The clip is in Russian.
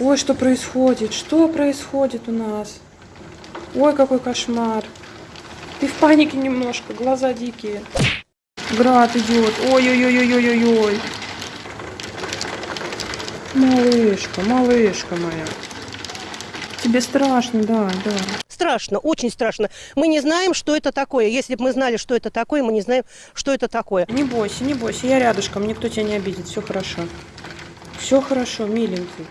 Ой, что происходит? Что происходит у нас? Ой, какой кошмар. Ты в панике немножко, глаза дикие. Град идет. Ой-ой-ой-ой-ой-ой. Малышка, малышка моя. Тебе страшно, да, да. Страшно, очень страшно. Мы не знаем, что это такое. Если бы мы знали, что это такое, мы не знаем, что это такое. Не бойся, не бойся, я рядышком, никто тебя не обидит, все хорошо. Все хорошо, миленький.